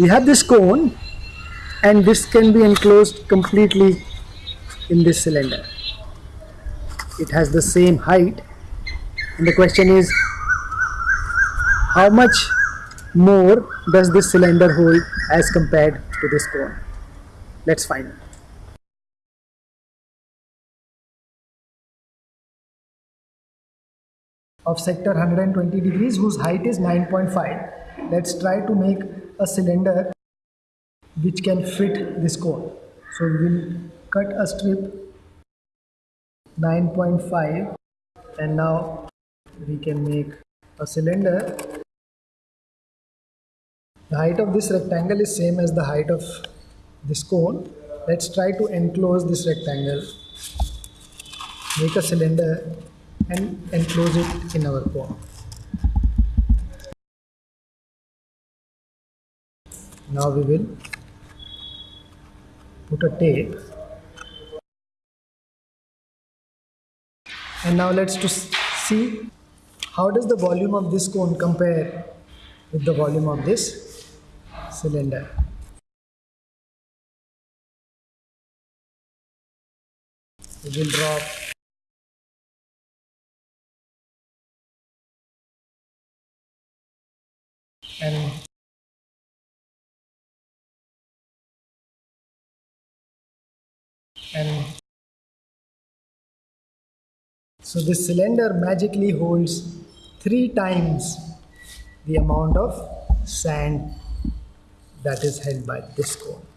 we have this cone and this can be enclosed completely in this cylinder. It has the same height. And the question is how much more does this cylinder hold as compared to this cone? Let's find out. Of sector 120 degrees whose height is 9.5 let's try to make a cylinder which can fit this cone. So we will cut a strip 9.5 and now we can make a cylinder. The height of this rectangle is same as the height of this cone. Let's try to enclose this rectangle. Make a cylinder and enclose it in our cone. Now we will put a tape and now let's to see how does the volume of this cone compare with the volume of this cylinder. We will drop and and so this cylinder magically holds three times the amount of sand that is held by this cone